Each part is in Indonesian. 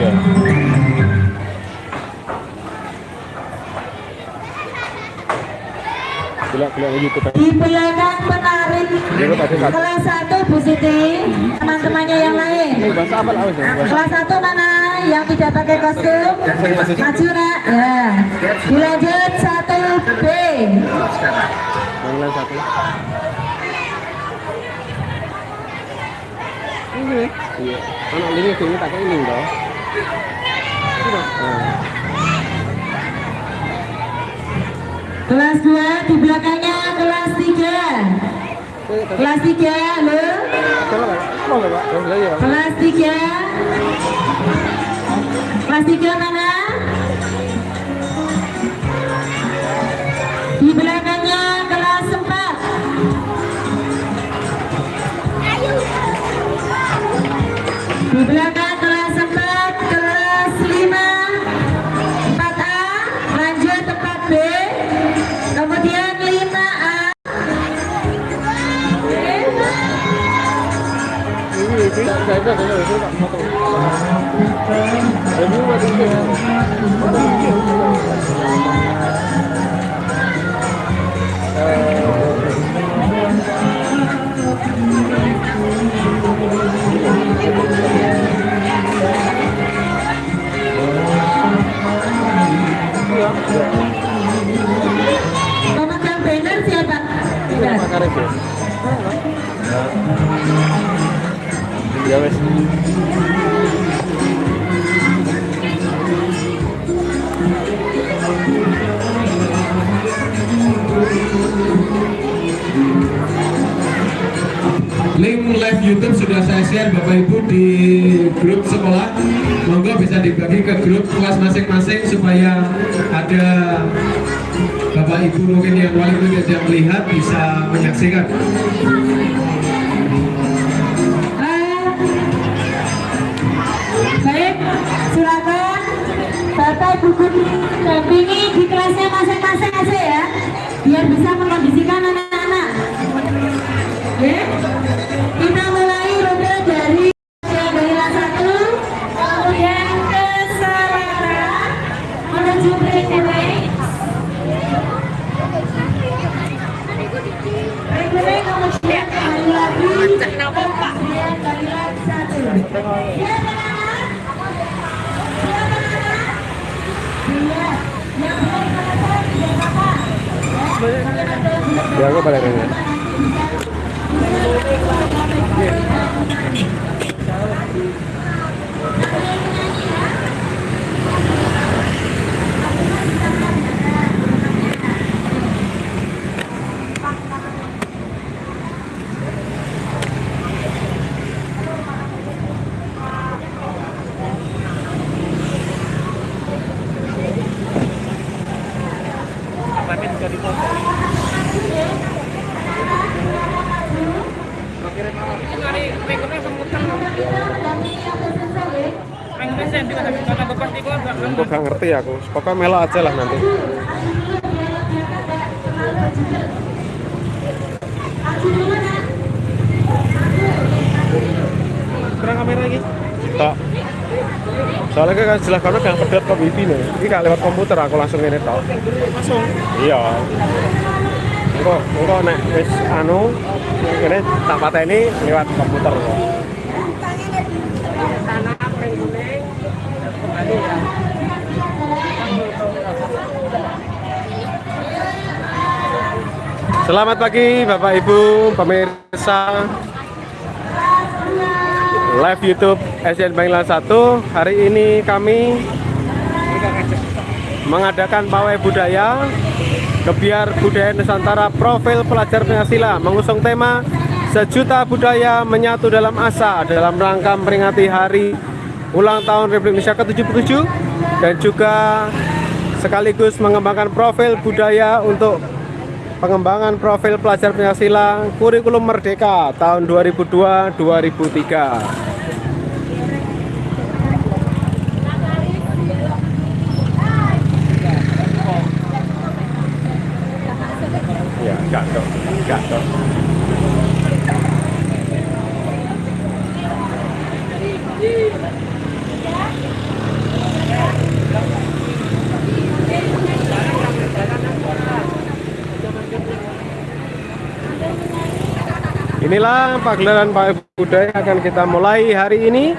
Iya. Kan. Di belakang penarik Dulu tadi satu. kelas 1 Bu Siti, teman-temannya yang lain. Kelas 1 mana yang tidak pakai kostum? Maju nak. Ya. Dilanjut 1B. Manglan satu. Ini. Iya. Anak ini tak kayak ini toh. Kelas 2 di belakangnya kelas 3. Kelas 3 lo. coba Pak. Mau enggak, Pak? Oh, iya. Kelas 3. Kelas 3 mana? Tak foto. Ini buat ini. Pemegang banner siapa? Ya. Wes. Link live YouTube sudah saya share Bapak Ibu di grup sekolah. Monggo bisa dibagi ke grup kelas masing-masing supaya ada Bapak Ibu mungkin yang wali yang melihat bisa menyaksikan. Guru dampingi di kelasnya masing-masing aja ya, biar bisa mengkondisikan anak-anak. Ya aku balik ini. Aku gak ngerti aku. Pokoknya melo aja lah nanti. Kurang kamera lagi. Tak. Soalnya kan jelas karena gak pedot ke wifi nih. Ini gak lewat komputer aku langsung ini tau. Langsung. Iya. Engko nek wis anu ini tak pateni lewat komputer. Selamat pagi Bapak Ibu pemirsa live YouTube SN Bangla 1. Hari ini kami mengadakan pawai budaya Kebiar Budaya Nusantara Profil Pelajar Pancasila mengusung tema Sejuta Budaya Menyatu Dalam Asa dalam rangka memperingati hari ulang tahun Republik Indonesia ke-77 dan juga sekaligus mengembangkan profil budaya untuk pengembangan profil pelajar Pancasila kurikulum Merdeka tahun 2002-2003. Ya, enggak dong, enggak dong. Inilah pagelaran pawai budaya akan kita mulai hari ini.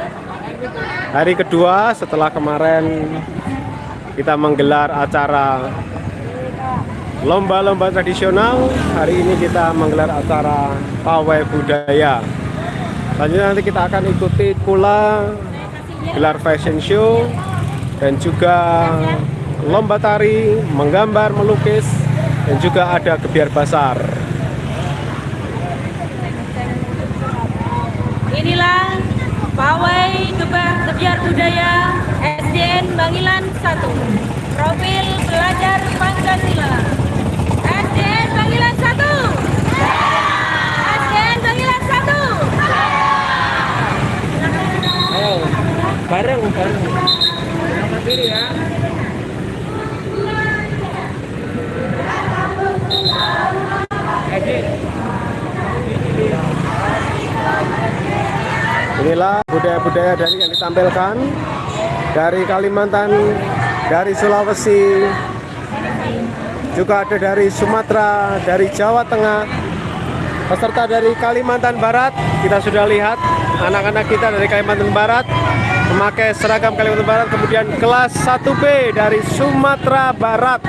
Hari kedua setelah kemarin kita menggelar acara lomba-lomba tradisional. Hari ini kita menggelar acara pawai budaya. Selanjutnya nanti kita akan ikuti pula gelar fashion show dan juga lomba tari, menggambar, melukis, dan juga ada gebiar basar. Inilah pawai gebar gebiar budaya SDN Bangilan 1 Profil pelajar Pancasila. SDN Bangilan 1 SDN Bangilan 1 Bareng, bareng. Inilah budaya-budaya dari yang ditampilkan dari Kalimantan, dari Sulawesi, juga ada dari Sumatera, dari Jawa Tengah, peserta dari Kalimantan Barat. Kita sudah lihat anak-anak kita dari Kalimantan Barat memakai seragam Kalimantan Barat. Kemudian kelas 1B dari Sumatera Barat.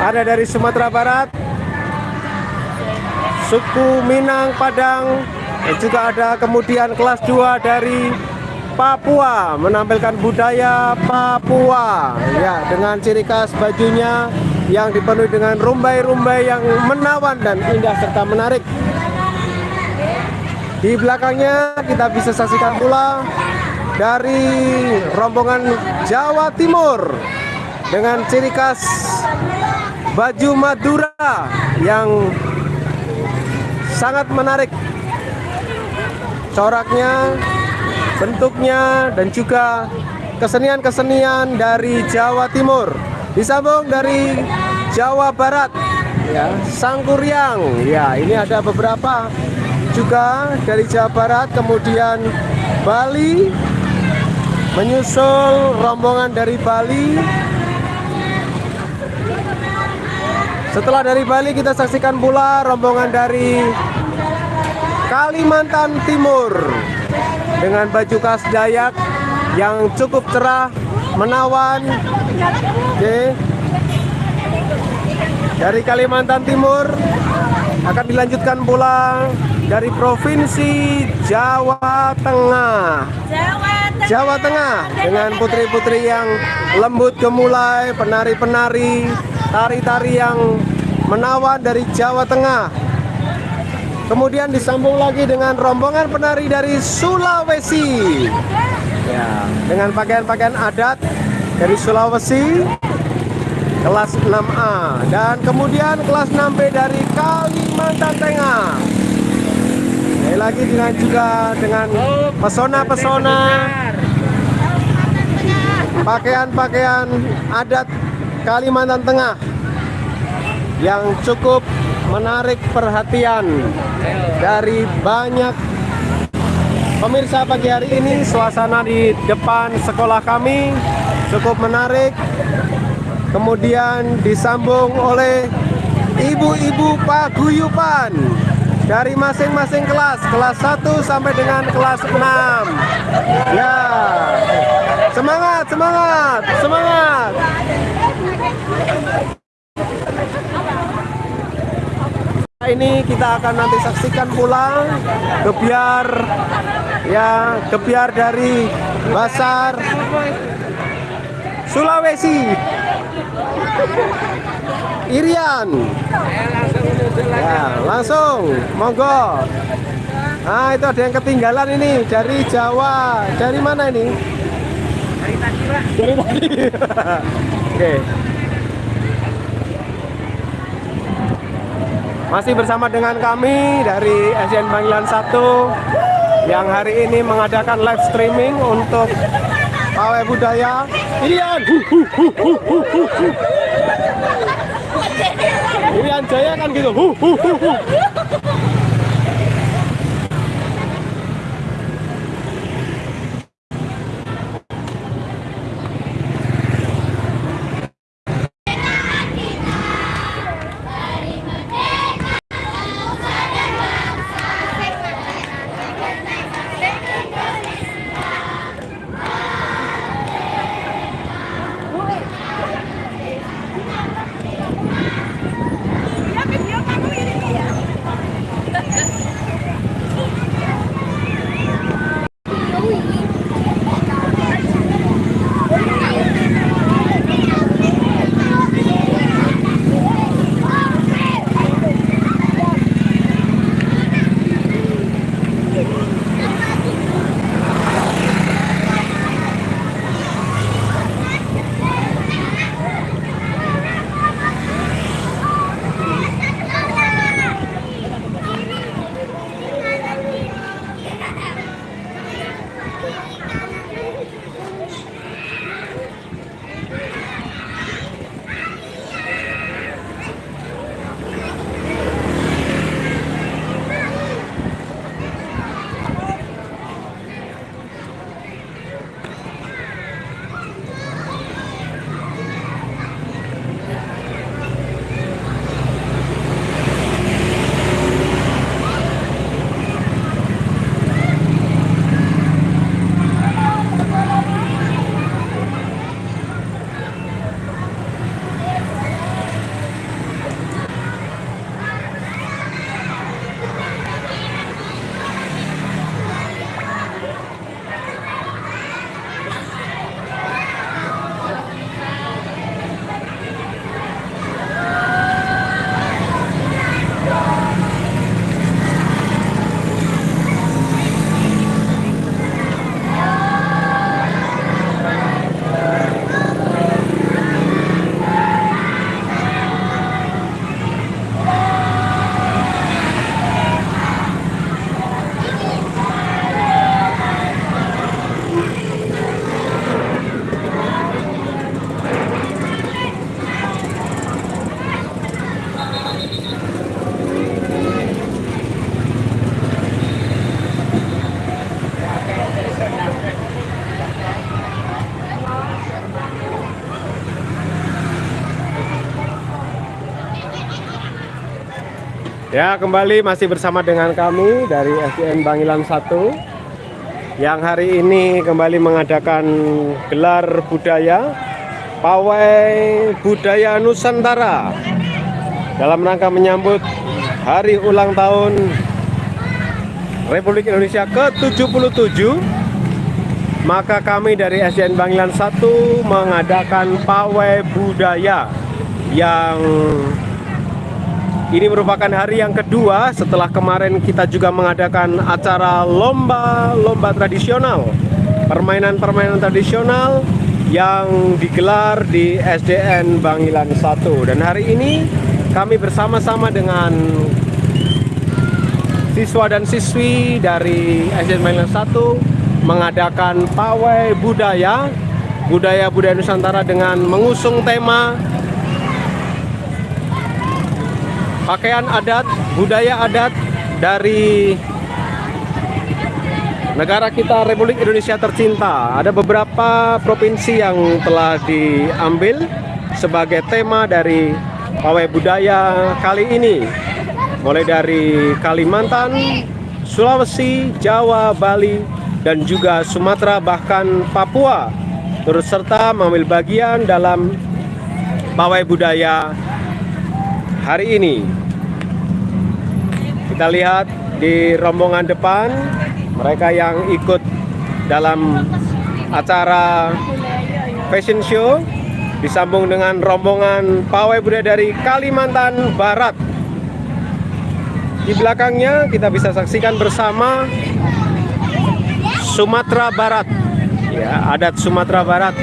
Ada dari Sumatera Barat, suku Minang, Padang, dan juga ada kemudian kelas 2 dari Papua menampilkan budaya Papua ya dengan ciri khas bajunya yang dipenuhi dengan rumbai-rumbai yang menawan dan indah serta menarik. Di belakangnya kita bisa saksikan pula dari rombongan Jawa Timur dengan ciri khas baju Madura yang sangat menarik coraknya, bentuknya, dan juga kesenian-kesenian dari Jawa Timur. Disambung dari Jawa Barat, ya, Sangkuriang. Ya, ini ada beberapa juga dari Jawa Barat, kemudian Bali, menyusul rombongan dari Bali. Setelah dari Bali kita saksikan pula rombongan dari Kalimantan Timur dengan baju khas Dayak yang cukup cerah, menawan. Oke. Dari Kalimantan Timur akan dilanjutkan pula dari Provinsi. Jawa Tengah Jawa Tengah dengan putri-putri yang lembut gemulai, penari-penari, tari-tari yang menawan dari Jawa Tengah. Kemudian disambung lagi dengan rombongan penari dari Sulawesi. Ya, dengan pakaian-pakaian adat dari Sulawesi kelas 6A dan kemudian kelas 6B dari Kalimantan Tengah. Sekali lagi dengan juga dengan pesona-pesona pakaian-pakaian adat Kalimantan Tengah yang cukup menarik perhatian dari banyak pemirsa pagi hari ini. Suasana di depan sekolah kami cukup menarik. Kemudian disambung oleh ibu-ibu paguyupan dari masing-masing kelas kelas 1 sampai dengan kelas 6 ya semangat semangat semangat ini kita akan nanti saksikan pula gebiar ya gebiar dari Basar Sulawesi. Irian. Ya langsung monggo. Nah itu ada yang ketinggalan ini dari Jawa. Dari mana ini? Dari tadi pak. Dari tadi. Oke Masih bersama dengan kami dari SDN Panggilan 1 yang hari ini mengadakan live streaming untuk pawai budaya. Irian, Irian Jaya kan gitu. Ya, kembali masih bersama dengan kami dari SDN Bangilan 1 yang hari ini kembali mengadakan gelar budaya Pawai Budaya Nusantara dalam rangka menyambut hari ulang tahun Republik Indonesia ke-77 maka kami dari SDN Bangilan 1 mengadakan pawai budaya yang ini merupakan hari yang kedua setelah kemarin kita juga mengadakan acara lomba-lomba tradisional, permainan-permainan tradisional yang digelar di SDN Bangilan 1. Dan hari ini kami bersama-sama dengan siswa dan siswi dari SDN Bangilan 1 mengadakan pawai budaya, budaya-budaya Nusantara dengan mengusung tema pakaian adat, budaya adat dari negara kita Republik Indonesia tercinta. Ada beberapa provinsi yang telah diambil sebagai tema dari pawai budaya kali ini. Mulai dari Kalimantan, Sulawesi, Jawa, Bali, dan juga Sumatera bahkan Papua turut serta mengambil bagian dalam pawai budaya hari ini. Kita lihat di rombongan depan mereka yang ikut dalam acara fashion show disambung dengan rombongan pawai budaya dari Kalimantan Barat. Di belakangnya kita bisa saksikan bersama Sumatera Barat. Ya, adat Sumatera Barat.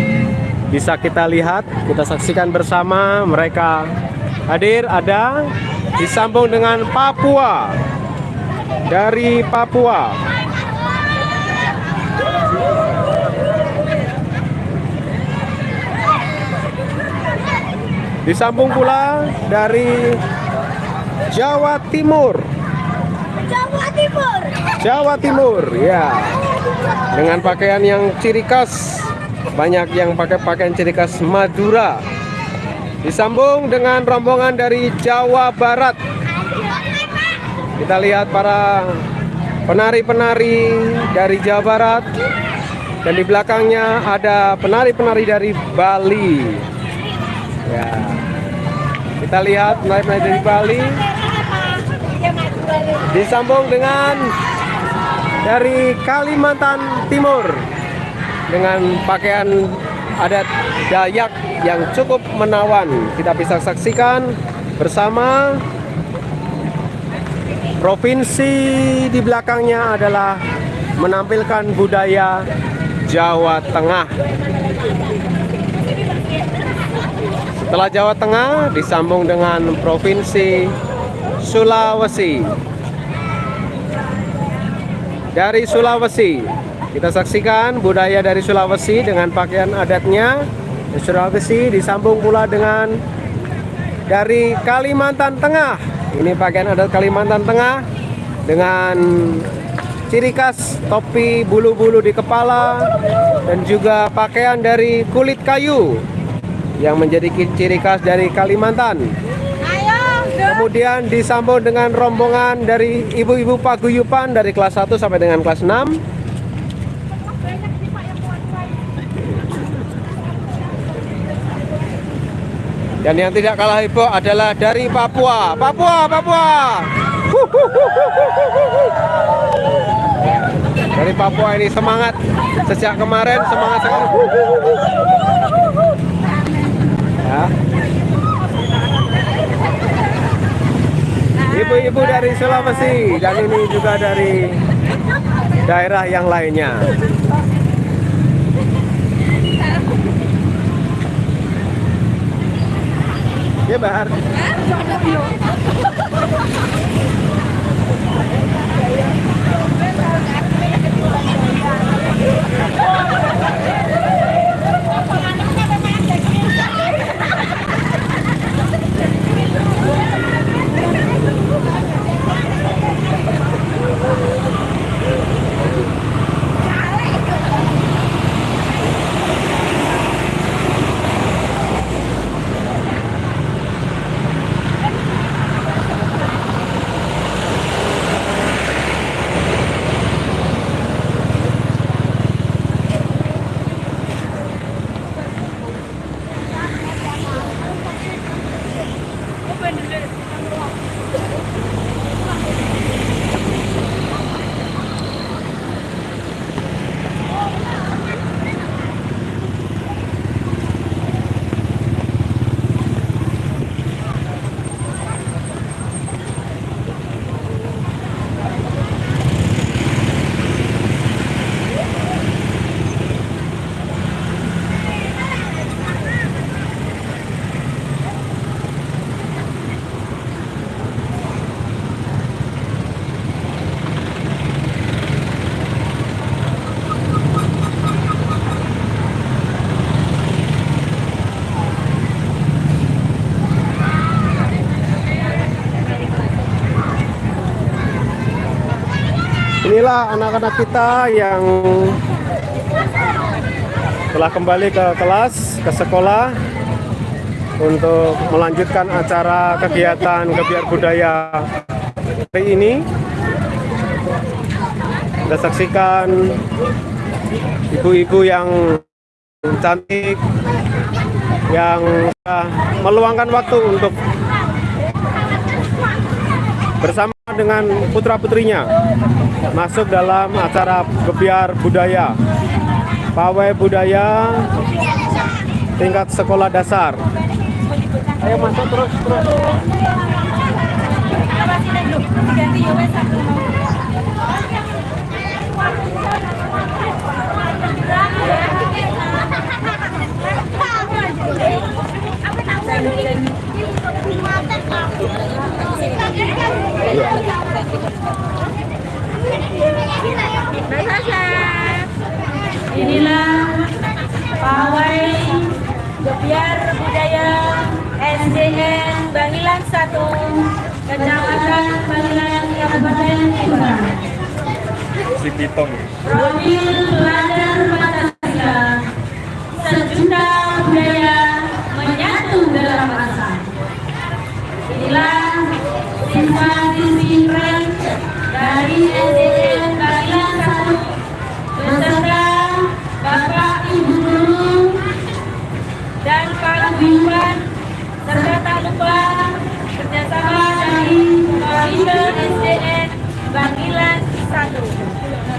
Bisa kita lihat, kita saksikan bersama mereka hadir ada disambung dengan Papua. Dari Papua. Disambung pula dari Jawa Timur. Jawa Timur. Jawa Timur ya. Dengan pakaian yang ciri khas. Banyak yang pakai pakaian ciri khas Madura disambung dengan rombongan dari Jawa Barat. Kita lihat para penari-penari dari Jawa Barat. Dan di belakangnya ada penari-penari dari Bali. Ya. Kita lihat penari-penari dari Bali. Disambung dengan dari Kalimantan Timur. Dengan pakaian adat Dayak yang cukup menawan. Kita bisa saksikan bersama provinsi di belakangnya adalah menampilkan budaya Jawa Tengah. Setelah Jawa Tengah disambung dengan provinsi Sulawesi. Dari Sulawesi, kita saksikan budaya dari Sulawesi dengan pakaian adatnya. Sulawesi disambung pula dengan dari Kalimantan Tengah. Ini pakaian adat Kalimantan Tengah dengan ciri khas topi bulu-bulu di kepala dan juga pakaian dari kulit kayu yang menjadi ciri khas dari Kalimantan. Kemudian disambung dengan rombongan dari ibu-ibu paguyupan dari kelas 1 sampai dengan kelas 6. Dan yang tidak kalah heboh adalah dari Papua. Papua, Papua. Dari Papua ini semangat sejak kemarin semangat sekali. Ya. Ibu-ibu dari Sulawesi dan ini juga dari daerah yang lainnya. Ya Bahar. Inilah anak-anak kita yang telah kembali ke kelas, ke sekolah untuk melanjutkan acara kegiatan kebiar budaya hari ini. Kita saksikan ibu-ibu yang cantik yang meluangkan waktu untuk bersama dengan putra-putrinya masuk dalam acara kebiar budaya. Pawai budaya tingkat sekolah dasar. Ayo masuk terus terus Inilah pawai Gebiar Budaya SDN Bangilan 1 Kecamatan Bangilan Kabupaten Jember. Si Pitong. Profil pelajar Pancasila Sejuta budaya menyatu dalam rasa Inilah dari SDN Bangilan 1 beserta Bapak Ibu Guru dan Paguyuban serta tak lupa kerjasama dari SDN Bangilan 1.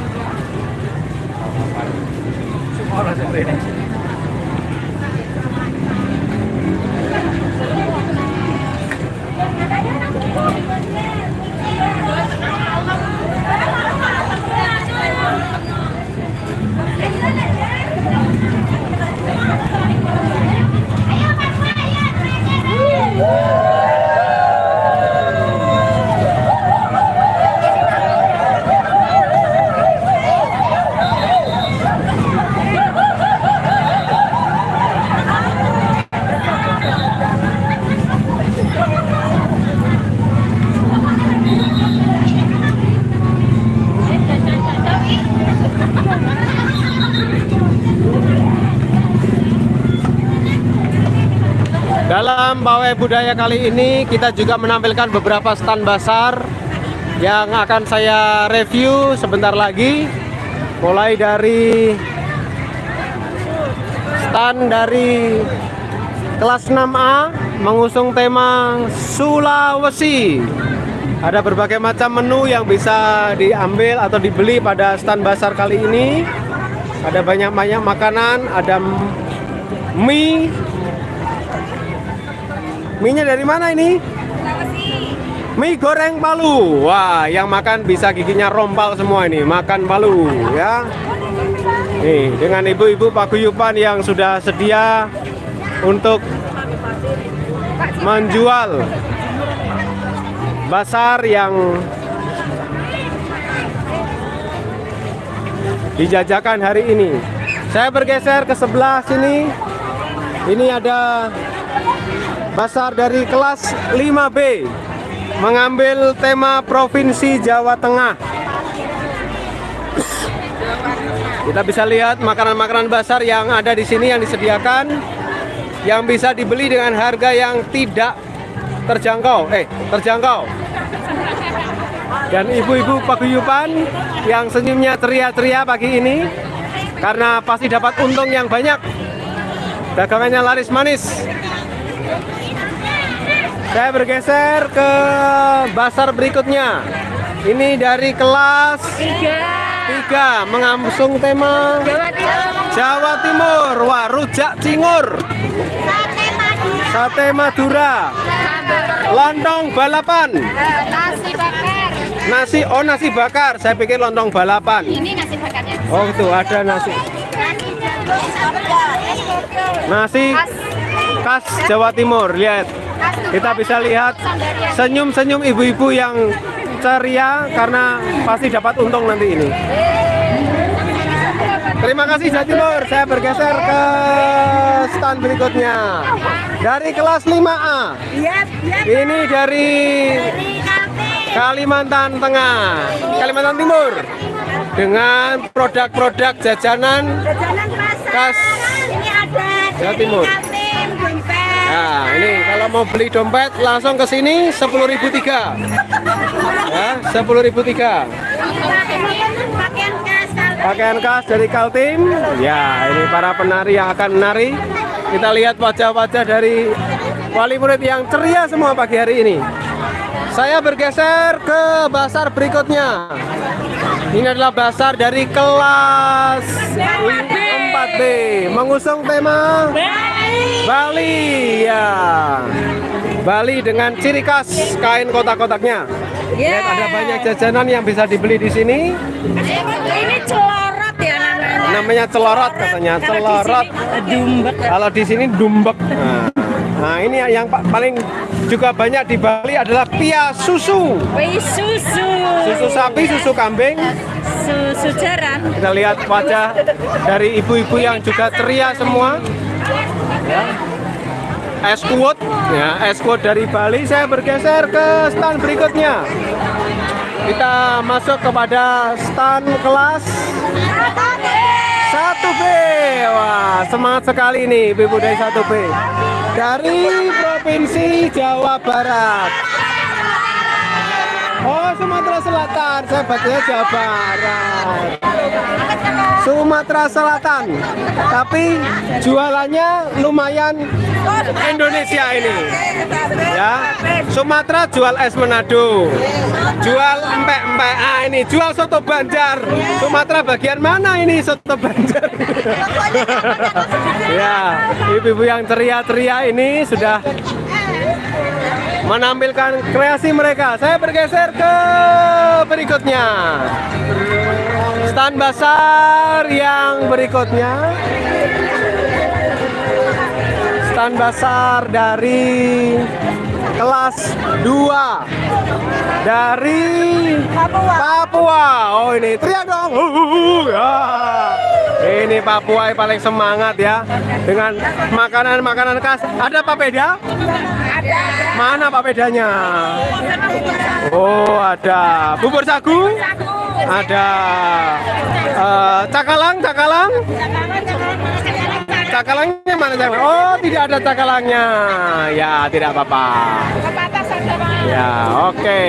Pawai budaya kali ini kita juga menampilkan beberapa stand basar yang akan saya review sebentar lagi. Mulai dari stand dari kelas 6A mengusung tema Sulawesi. Ada berbagai macam menu yang bisa diambil atau dibeli pada stand basar kali ini. Ada banyak-banyak makanan ada mie Mie-nya dari mana ini? Mie goreng Palu. Wah, yang makan bisa giginya rompal semua ini. Makan Palu ya. Nih, dengan ibu-ibu paguyuban yang sudah sedia untuk menjual basar yang dijajakan hari ini. Saya bergeser ke sebelah sini. Ini ada Basar dari kelas 5B mengambil tema Provinsi Jawa Tengah. Kita bisa lihat makanan-makanan basar yang ada di sini yang disediakan yang bisa dibeli dengan harga yang tidak terjangkau. Eh, terjangkau. Dan ibu-ibu paguyuban yang senyumnya ceria-ceria pagi ini karena pasti dapat untung yang banyak. Dagangannya laris manis. Saya bergeser ke basar berikutnya. Ini dari kelas 3 mengamsung tema Jawa Timur. Wah, rujak cingur. Sate Madura. Lontong balapan. Nasi bakar. Nasi oh nasi bakar. Saya pikir lontong balapan. Ini nasi bakarnya. Oh, itu ada nasi. Nasi khas Jawa Timur. Lihat. Kita bisa lihat senyum-senyum ibu-ibu yang ceria karena pasti dapat untung nanti ini. Terima kasih Jawa Timur. Saya bergeser ke stand berikutnya. Dari kelas 5A. Ini dari Kalimantan Tengah, Kalimantan Timur. dengan produk-produk jajanan khas Ini ada Jawa Timur. Nah, ini kalau mau beli dompet langsung ke sini 10.003. Ya, 10.003. Pakaian khas Kaltim. Pakaian khas dari Kaltim. Ya, ini para penari yang akan menari. Kita lihat wajah-wajah dari wali murid yang ceria semua pagi hari ini. Saya bergeser ke basar berikutnya. Ini adalah basar dari kelas 4B mengusung tema Bali ya. Bali dengan ciri khas kain kotak-kotaknya. Lihat ada banyak jajanan yang bisa dibeli di sini. Ini celorot ya namanya. Namanya celorot katanya, celorot. Dumbek. Kalau di sini dumbek. Nah, nah, ini yang pa- paling juga banyak di Bali adalah pia susu. Wih susu. Susu sapi, susu kambing. Susu jaran. Kita lihat wajah dari ibu-ibu yang juga ceria semua. Ya. Es kuot, ya, es kuot dari Bali. Saya bergeser ke stand berikutnya. Kita masuk kepada stand kelas 1B. Wah, semangat sekali nih ibu-ibu dari 1B. Dari Provinsi Jawa Barat. Oh, Sumatera Selatan. Saya bacanya Jawa Barat. Sumatera Selatan. Tapi jualannya lumayan Indonesia ini. Ya. Sumatera jual es Manado. Jual empek-empek. Ah ini jual soto Banjar. Sumatera bagian mana ini soto Banjar? ya, ibu-ibu yang ceria-ceria ini sudah menampilkan kreasi mereka. Saya bergeser ke berikutnya. Stand basar yang berikutnya. Stand basar dari kelas 2 dari Papua. Oh ini teriak dong. Uh, ya. Ini Papua yang paling semangat ya dengan makanan-makanan khas. Ada papeda? Mana papedanya? Oh ada bubur sagu, ada eh, cakalang, cakalang. Cakalangnya mana cakalang? Oh tidak ada cakalangnya. Ya tidak apa-apa. Ya oke.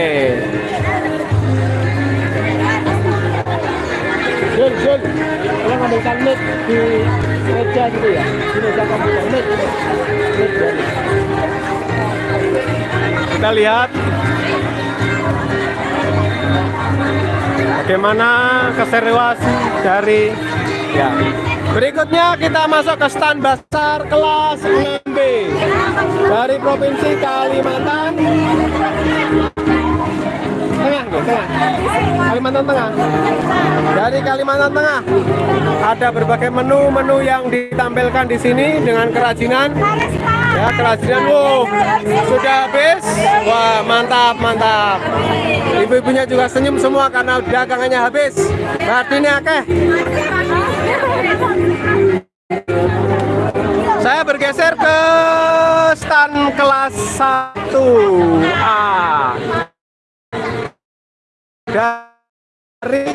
Mic di meja gitu ya? Kita lihat. Bagaimana keseruan dari ya. Berikutnya kita masuk ke stand basar kelas 6B dari Provinsi Kalimantan Tengah, tengah. Kalimantan Tengah. Dari Kalimantan Tengah ada berbagai menu-menu yang ditampilkan di sini dengan kerajinan Ya, kerajinan wow, sudah habis. Wah, mantap, mantap. Ibu-ibunya juga senyum semua karena dagangannya habis. Ini akeh. Saya bergeser ke stand kelas 1A dari